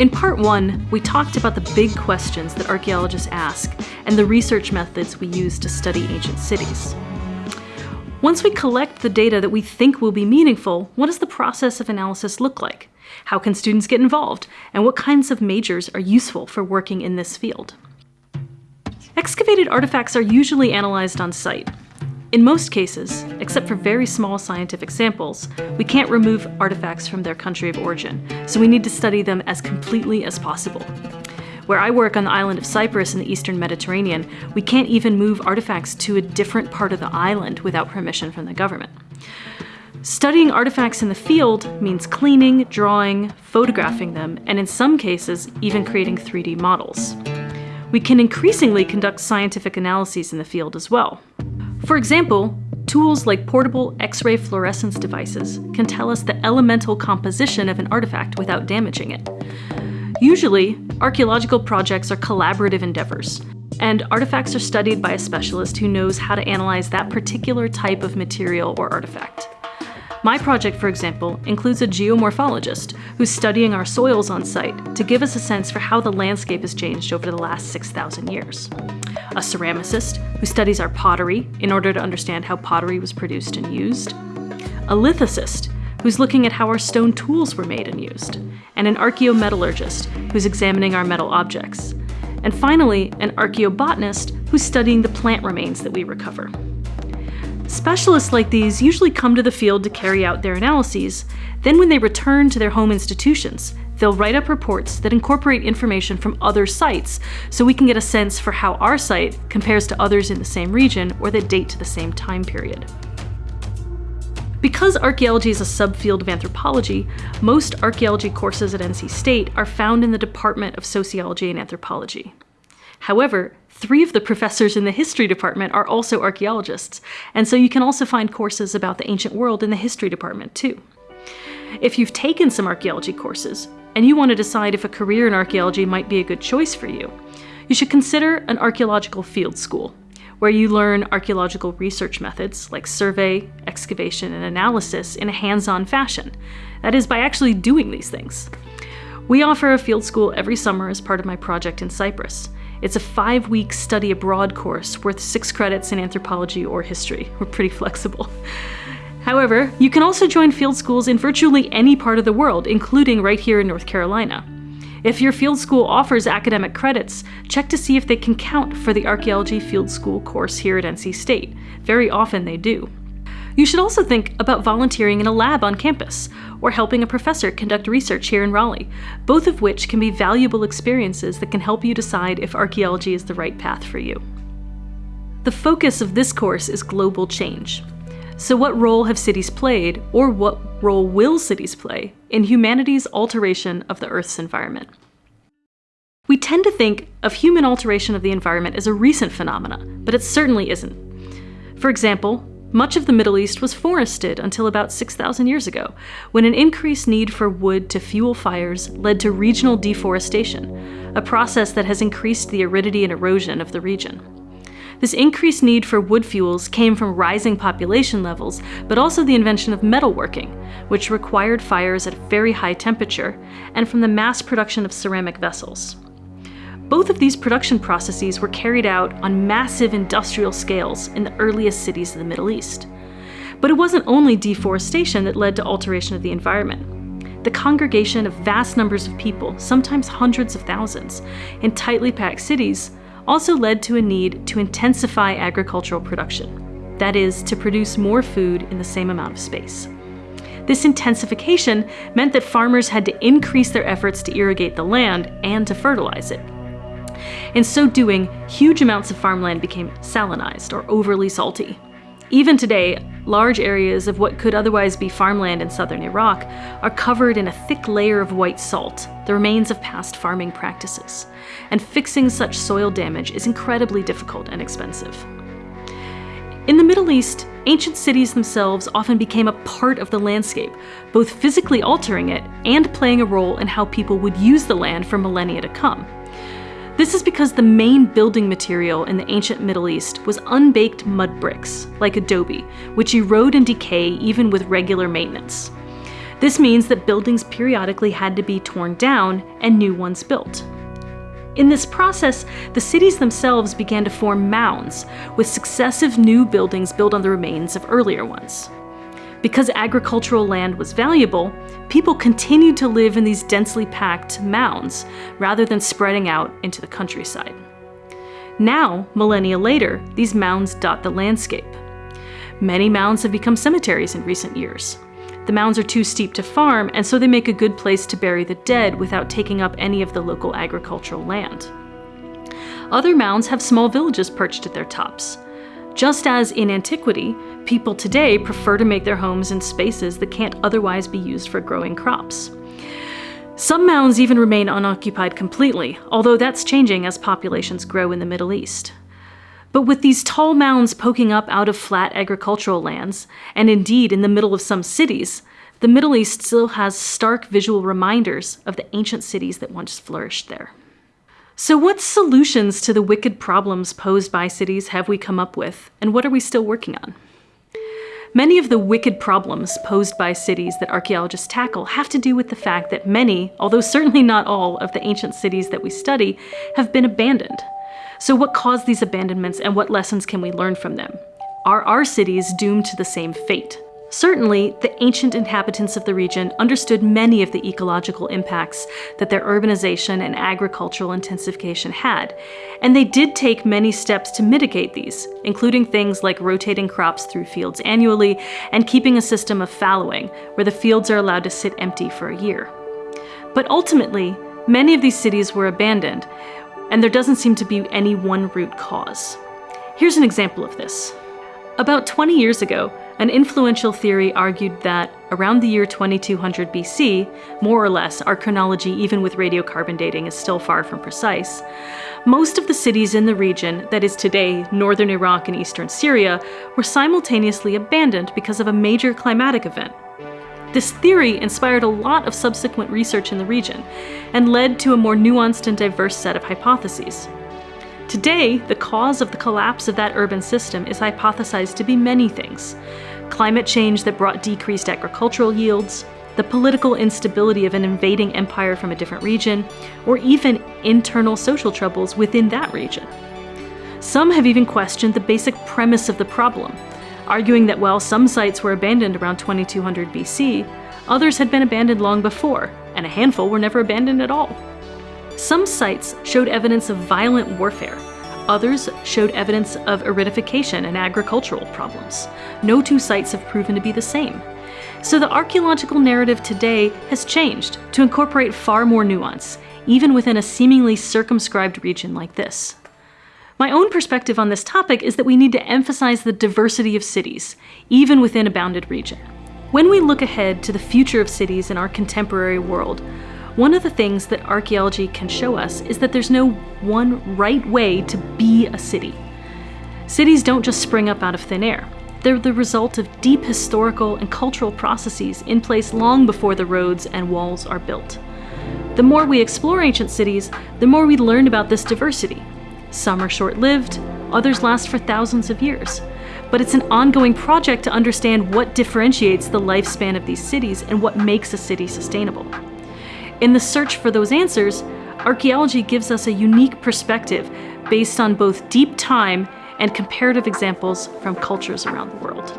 In part one, we talked about the big questions that archaeologists ask and the research methods we use to study ancient cities. Once we collect the data that we think will be meaningful, what does the process of analysis look like? How can students get involved? And what kinds of majors are useful for working in this field? Excavated artifacts are usually analyzed on site, in most cases, except for very small scientific samples, we can't remove artifacts from their country of origin, so we need to study them as completely as possible. Where I work on the island of Cyprus in the eastern Mediterranean, we can't even move artifacts to a different part of the island without permission from the government. Studying artifacts in the field means cleaning, drawing, photographing them, and in some cases, even creating 3D models. We can increasingly conduct scientific analyses in the field as well. For example, tools like portable X-ray fluorescence devices can tell us the elemental composition of an artifact without damaging it. Usually, archaeological projects are collaborative endeavors, and artifacts are studied by a specialist who knows how to analyze that particular type of material or artifact. My project, for example, includes a geomorphologist who's studying our soils on site to give us a sense for how the landscape has changed over the last 6,000 years. A ceramicist who studies our pottery in order to understand how pottery was produced and used. A lithicist who's looking at how our stone tools were made and used. And an archaeometallurgist who's examining our metal objects. And finally, an archaeobotanist who's studying the plant remains that we recover. Specialists like these usually come to the field to carry out their analyses. Then when they return to their home institutions, they'll write up reports that incorporate information from other sites so we can get a sense for how our site compares to others in the same region or that date to the same time period. Because archaeology is a subfield of anthropology, most archaeology courses at NC State are found in the Department of Sociology and Anthropology. However, three of the professors in the history department are also archaeologists, and so you can also find courses about the ancient world in the history department too. If you've taken some archaeology courses, and you want to decide if a career in archaeology might be a good choice for you, you should consider an archaeological field school, where you learn archaeological research methods like survey, excavation, and analysis in a hands-on fashion. That is, by actually doing these things. We offer a field school every summer as part of my project in Cyprus, it's a five-week study abroad course worth six credits in anthropology or history. We're pretty flexible. However, you can also join field schools in virtually any part of the world, including right here in North Carolina. If your field school offers academic credits, check to see if they can count for the Archaeology Field School course here at NC State. Very often they do. You should also think about volunteering in a lab on campus, or helping a professor conduct research here in Raleigh, both of which can be valuable experiences that can help you decide if archaeology is the right path for you. The focus of this course is global change. So what role have cities played, or what role will cities play, in humanity's alteration of the Earth's environment? We tend to think of human alteration of the environment as a recent phenomenon, but it certainly isn't. For example, much of the Middle East was forested until about 6,000 years ago, when an increased need for wood to fuel fires led to regional deforestation, a process that has increased the aridity and erosion of the region. This increased need for wood fuels came from rising population levels, but also the invention of metalworking, which required fires at a very high temperature, and from the mass production of ceramic vessels. Both of these production processes were carried out on massive industrial scales in the earliest cities of the Middle East. But it wasn't only deforestation that led to alteration of the environment. The congregation of vast numbers of people, sometimes hundreds of thousands, in tightly packed cities also led to a need to intensify agricultural production. That is, to produce more food in the same amount of space. This intensification meant that farmers had to increase their efforts to irrigate the land and to fertilize it. In so doing, huge amounts of farmland became salinized or overly salty. Even today, large areas of what could otherwise be farmland in southern Iraq are covered in a thick layer of white salt, the remains of past farming practices. And fixing such soil damage is incredibly difficult and expensive. In the Middle East, ancient cities themselves often became a part of the landscape, both physically altering it and playing a role in how people would use the land for millennia to come. This is because the main building material in the ancient Middle East was unbaked mud bricks, like adobe, which erode and decay even with regular maintenance. This means that buildings periodically had to be torn down and new ones built. In this process, the cities themselves began to form mounds, with successive new buildings built on the remains of earlier ones. Because agricultural land was valuable, people continued to live in these densely packed mounds, rather than spreading out into the countryside. Now, millennia later, these mounds dot the landscape. Many mounds have become cemeteries in recent years. The mounds are too steep to farm, and so they make a good place to bury the dead without taking up any of the local agricultural land. Other mounds have small villages perched at their tops. Just as in antiquity, people today prefer to make their homes in spaces that can't otherwise be used for growing crops. Some mounds even remain unoccupied completely, although that's changing as populations grow in the Middle East. But with these tall mounds poking up out of flat agricultural lands, and indeed in the middle of some cities, the Middle East still has stark visual reminders of the ancient cities that once flourished there. So what solutions to the wicked problems posed by cities have we come up with, and what are we still working on? Many of the wicked problems posed by cities that archaeologists tackle have to do with the fact that many, although certainly not all, of the ancient cities that we study have been abandoned. So what caused these abandonments and what lessons can we learn from them? Are our cities doomed to the same fate? Certainly, the ancient inhabitants of the region understood many of the ecological impacts that their urbanization and agricultural intensification had, and they did take many steps to mitigate these, including things like rotating crops through fields annually and keeping a system of fallowing, where the fields are allowed to sit empty for a year. But ultimately, many of these cities were abandoned, and there doesn't seem to be any one root cause. Here's an example of this. About 20 years ago, an influential theory argued that around the year 2200 BC, more or less, our chronology even with radiocarbon dating is still far from precise, most of the cities in the region, that is today northern Iraq and eastern Syria, were simultaneously abandoned because of a major climatic event, this theory inspired a lot of subsequent research in the region, and led to a more nuanced and diverse set of hypotheses. Today, the cause of the collapse of that urban system is hypothesized to be many things. Climate change that brought decreased agricultural yields, the political instability of an invading empire from a different region, or even internal social troubles within that region. Some have even questioned the basic premise of the problem, arguing that while some sites were abandoned around 2200 BC, others had been abandoned long before, and a handful were never abandoned at all. Some sites showed evidence of violent warfare, others showed evidence of aridification and agricultural problems. No two sites have proven to be the same. So the archaeological narrative today has changed to incorporate far more nuance, even within a seemingly circumscribed region like this. My own perspective on this topic is that we need to emphasize the diversity of cities, even within a bounded region. When we look ahead to the future of cities in our contemporary world, one of the things that archaeology can show us is that there's no one right way to be a city. Cities don't just spring up out of thin air. They're the result of deep historical and cultural processes in place long before the roads and walls are built. The more we explore ancient cities, the more we learn about this diversity, some are short-lived, others last for thousands of years. But it's an ongoing project to understand what differentiates the lifespan of these cities and what makes a city sustainable. In the search for those answers, archaeology gives us a unique perspective based on both deep time and comparative examples from cultures around the world.